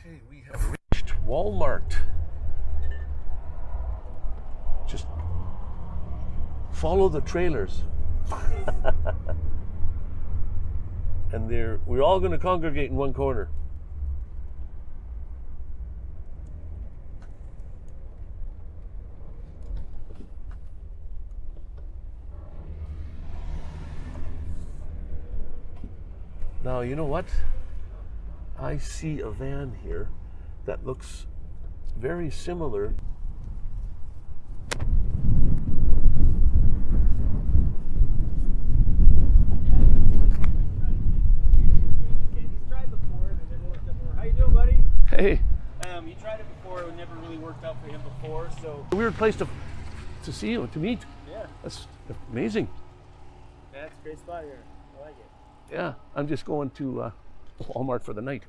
Okay, we have reached Walmart. Just follow the trailers. and we're all going to congregate in one corner. Now, you know what? I see a van here that looks very similar. He's tried before and it never worked out for him. How you? Hey, Um, he tried it before. It never really worked out for him before. So a weird place to to see you, to meet. yeah, That's amazing. that's a great spot here. I like it. Yeah, I'm just going to uh, Walmart for the night.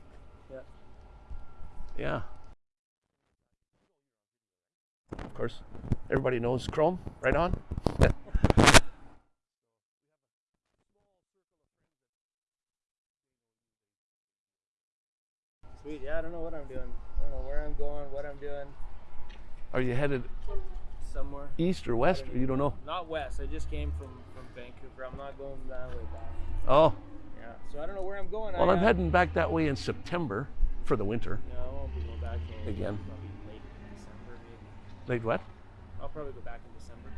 Yeah. Yeah. Of course, everybody knows Chrome, right on. Sweet. Yeah, I don't know what I'm doing. I don't know where I'm going, what I'm doing. Are you headed Somewhere. east or west, or you don't know? Not west. I just came from from Vancouver. I'm not going that way back. Oh, Yeah. So I don't know where I'm going. well, I, I'm uh, heading back that way in September for the winter. Yeah, I won't be going back till Again. Probably late December, maybe. Late what? I'll probably go back in December.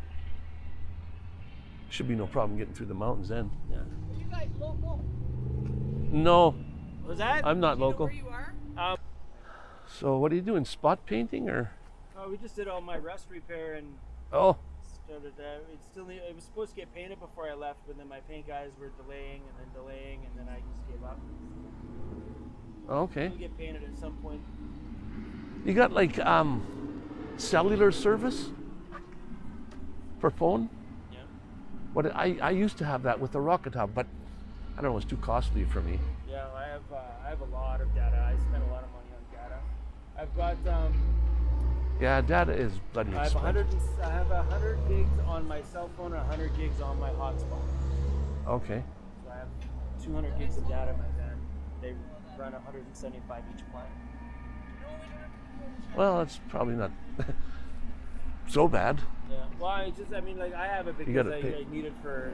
Should be no problem getting through the mountains then. Yeah. Are you guys local? No, Was that? I'm not local. Where you are? Um, So what are you doing? Spot painting or? oh, we just did all my rust repair and Oh, it still need, it was supposed to get painted before I left, but then my paint guys were delaying and then delaying, and then I just gave up. okay. It'll get painted at some point. You got like um, cellular service for phone? Yeah. What I, I used to have that with the Rocket Hub, but I don't know, it's too costly for me. Yeah, I have uh, I have a lot of data. I spend a lot of money on data. I've got um, Yeah, data is bloody I have expensive. 100 I have 100 gigs on my cell phone and 100 gigs on my hotspot. Okay. So I have 200 gigs of data in my van. They run 175 each plan. Well, it's probably not so bad. Yeah. Well, I just I mean like I have it because I, I need it for.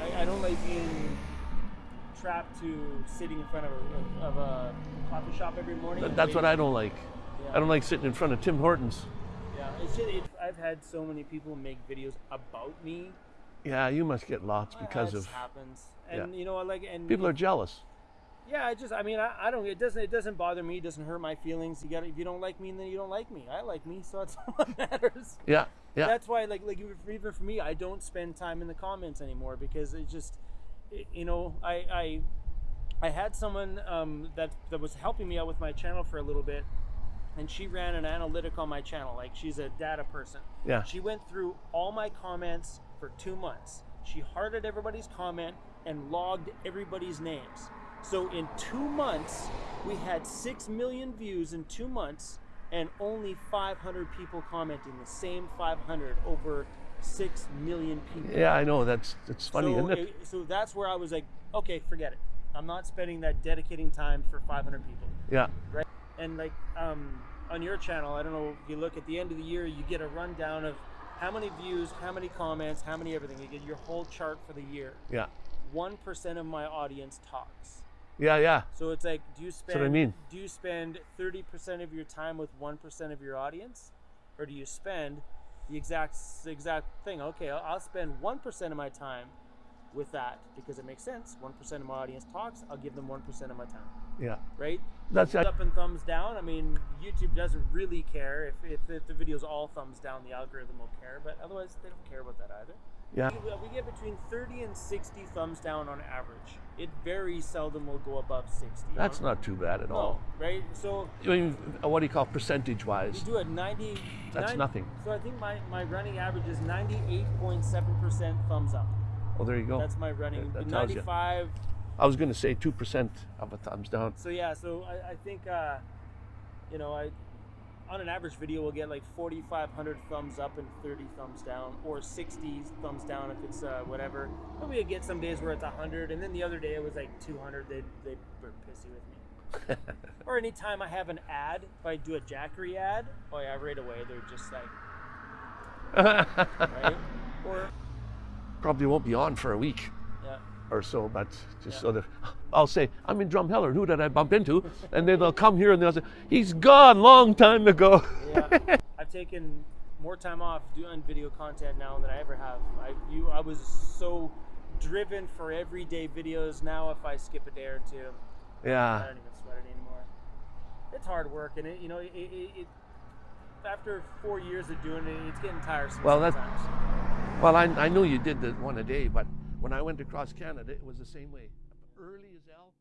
I, I don't like being trapped to sitting in front of a, of a coffee shop every morning. Th- That's what. I don't like. Yeah. I don't like sitting in front of Tim Hortons. Yeah, it's just, it, I've had so many people make videos about me. Yeah, you must get lots because That of happens, yeah. and you know, I like and people are jealous. Yeah, I just, I mean, I, I don't. It doesn't. It doesn't bother me. It doesn't hurt my feelings. You got. If you don't like me, then you don't like me. I like me, so that's all that matters. Yeah, yeah. That's why, like, like even for- even for me, I don't spend time in the comments anymore because it just, it- you know, I, I, I had someone um, that that was helping me out with my channel for a little bit, and she ran an analytic on my channel. Like, she's a data person. Yeah. She went through all my comments for two months. She hearted everybody's comment and logged everybody's names. So in two months, we had six million views in two months, and only 500 people commenting. The same 500 over six million people. Yeah, I know. That's it's funny, so, isn't it? So that's where I was like, okay, forget it. I'm not spending that dedicating time for 500 people Yeah. right? And like um, on your channel, I don't know if you look at the end of the year, you get a rundown of how many views, how many comments, how many everything. You get your whole chart for the year. Yeah. One percent of my audience talks. Yeah, yeah. So it's like, do you spend? what I mean. Do you spend thirty percent of your time with one percent of your audience, or do you spend the exact the exact thing? Okay, I'll, I'll spend one percent of my time with that because it makes sense. One percent of my audience talks. I'll give them one percent of my time Yeah. right? That's thumbs it. up and thumbs down. I mean, YouTube doesn't really care if, if, if the video's all thumbs down. The algorithm will care, but otherwise they don't care about that either. Yeah. We, we get between 30 and 60 thumbs down on average. It very seldom will go above 60. That's not too bad at no, all. right? So I mean, uh, what do you call percentage you wise? do it 90. That's 90 nothing. So I think my, my running average is 98.7% thumbs up. Oh, there you go. That's my running. That you. 95. I was going to say 2% of a thumbs down. So yeah, so I, I think uh, you know I on an average video we'll get like 4,500 thumbs up and 30 thumbs down, or 60 thumbs down if it's uh, whatever. But we get some days where it's 100, and then the other day it was like 200. They they were pissy with me. or anytime I have an ad, if I do a Jackery ad, oh yeah, right away they're just like, right? Or Probably won't be on for a week yeah, or so, but just Yeah. so that I'll say, I'm in Drumheller, who did I bump into? And then they'll come here and they'll say, he's gone long time ago. yeah. I've taken more time off doing video content now than I ever have. I you I was so driven for everyday videos. Now if I skip a day or two, Yeah. I don't even sweat it anymore. It's hard work, and it, you know, it, it, it after four years of doing it, it's getting tiresome. Well, sometimes. Well, I, I knew you did the one a day, but when I went across Canada, it was the same way. Early as hell.